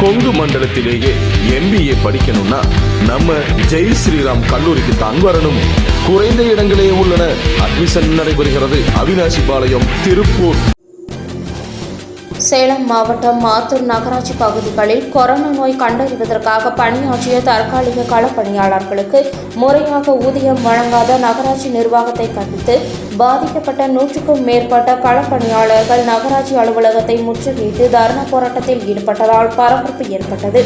Kongu மண்டலத்திலேயே MBA படிக்கணும்னா நம்ம ஜெய் ஸ்ரீராம் கல்லூரிக்கு தான் வரணும். குறைந்த இடங்களே உள்ளன. அட்மிஷன் நடைபெறுகிறது. அவினாசி பாளையம் திருப்பூர். சேலம் மாவட்டம் மாத்தூர் நகராட்சி பகுதிகளில் கொரோனா நோய் கண்டறிவதற்காக பணியாற்றிய தற்காலிக களப்பணியாளர்களுக்கு முறையாக ஊதியம் வழங்காத நகராட்சி நிர்வாகத்தை கண்டித்து பாதிக்கப்பட்ட நூற்றுக்கும் மேற்பட்ட களப்பணியாளர்கள் நகராட்சி அலுவலகத்தை முற்றுகையிட்டு தர்ணா போராட்டத்தில் ஈடுபட்டதால் பரபரப்பு ஏற்பட்டது.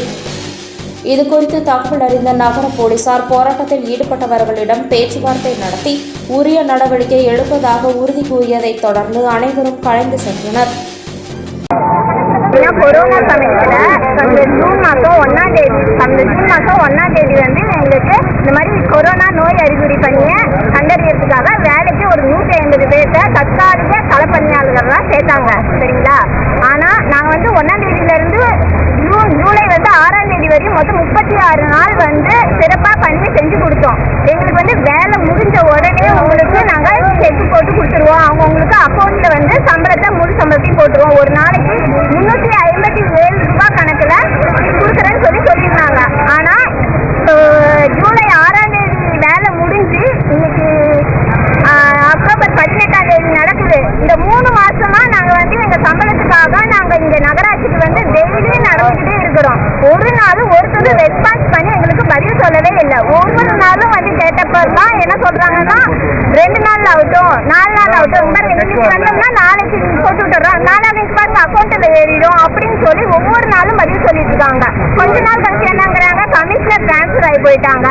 இதுகுறித்து தகவல் அறிந்த நகர போலீசார் போராட்டத்தில் ஈடுபட்டவர்களிடம் பேச்சுவார்த்தை நடத்தி உரிய நடவடிக்கை எடுப்பதாக உறுதி கூறியதைத் தொடர்ந்து அனைவரும் கலைந்து சென்றனர். கொரோனா சமயத்துல அந்த ஜூன் மாதம் ஒன்னாம் தேதி அந்த ஜூன் மாதம் ஒன்னாம் தேதி வந்து எங்களுக்கு இந்த மாதிரி கொரோனா நோய் அறிகுறி பண்ணிய கண்டறியறதுக்காக வேலைக்கு ஒரு நூற்றி ஐம்பது பேர்த்த தற்காலிக களப்பணியாளர்கள்லாம் சேர்த்தாங்க சரிங்களா? ஆனா நாங்க வந்து ஒன்னாம் தேதியில இருந்து ஜூன் ஜூலை வந்து ஆறாம் தேதி வரையும் மொத்தம் முப்பத்தி ஆறு நாள் வந்து சிறப்பா பண்ணி செஞ்சு கொடுத்தோம். எங்களுக்கு வந்து வேலை முடிஞ்ச உடனே உங்களுக்கு நாங்க செக் போட்டு கொடுத்துருவோம். அவங்க உங்களுக்கு அக்கௌண்ட்ல வந்து சம்பளத்தை முழு சம்பளத்தையும் போட்டுருவோம். ஒரு நாளைக்கு முன்னூத்தி ஐம்பத்தி ஏழு ரூபாய் கணக்குல கொடுக்குறேன்னு சொல்லி சொல்லியிருந்தாங்க ஆனா அஹ், ஜூலை ஆறாம் தேதி வேலை முடிஞ்சு இன்னைக்கு ஆஹ், அக்டோபர் பதினெட்டாம் தேதி நடக்குது இந்த மூணு மாசமா நாங்க வந்து எங்க சம்பளத்துக்காக நாங்க இங்க நகராட்சிக்கு வந்து டெய்லி நடந்துகிட்டே இருக்கிறோம் ஒரு நாளும் ஒருத்தரும் ரெஸ்பான்ஸ் பண்ணி எங்களுக்கு பதில் சொல்லவே இல்லை. ஒவ்வொரு நாளும் வந்து கேட்டப்பெல்லாம் என்ன சொல்றாங்கன்னா ரெண்டு நாள் ஆகட்டும் நாலு நாள் ஆகட்டும் இந்த இன்னைக்கு வந்தோம்னா நாளைக்கு போட்டு விட்டுறோம் நாளானைக்கு பாருங்க அக்கௌண்ட்ல ஏறிடும் அப்படின்னு சொல்லி ஒவ்வொரு நாளும் பதில் சொல்லிட்டு இருக்காங்க. கொஞ்ச நாள் கழிச்சு என்னங்கிறாங்க கமிஷனர் டிரான்ஸ்ஃபர் ஆகி போயிட்டாங்க.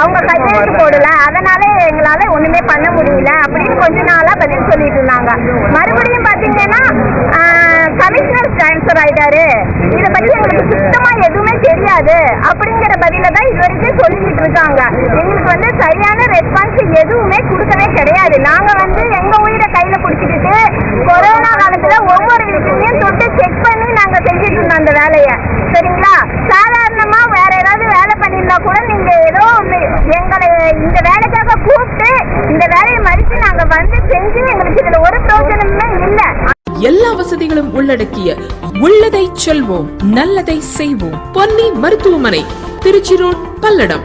அவங்க கையெழுத்து போடல. அதனால எங்களால ஒண்ணுமே பண்ண முடியல அப்படின்னு கொஞ்ச நாளா பதில் சொல்லிட்டு இருந்தாங்க. மறுபடியும் பாத்தீங்கன்னா கமிஷனர் டிரான்ஸ்ஃபர் ஆயிட்டாரு. இத பத்தி எங்களுக்கு சுத்தமா எதுவுமே அப்படிங்கிற பதில தான் இது வரைக்கும் சொல்லிட்டு இருக்காங்க. எங்களுக்கு வந்து சரியான ரெஸ்பான்ஸ் எதுவுமே கொடுக்கவே கிடையாது. நாங்க வந்து எங்க உயிரை கையில பிடிச்சிக்கிட்டு கொரோனா காலத்துல ஒவ்வொரு வீட்லயும் தொட்டு செக் பண்ணி நாங்க செஞ்சுட்டு இருந்தோம் அந்த வேலையை. சரிங்களா? சாதாரணமா வேற ஏதாவது வேலை பண்ணியிருந்தா கூட நீங்க ஏதோ எங்களை இந்த வேலைக்காக கூப்பிட்டு இந்த வேலையை மதித்து நாங்க வந்து செஞ்சு எங்களுக்கு இதுல ஒரு பிரயோஜனமே இல்லை. எல்லா வசதிகளும் உள்ளடக்கிய உள்ளதை செல்வோம் நல்லதை செய்வோம். பொன்னி மருத்துவமனை திருச்சி ரோட் பல்லடம்.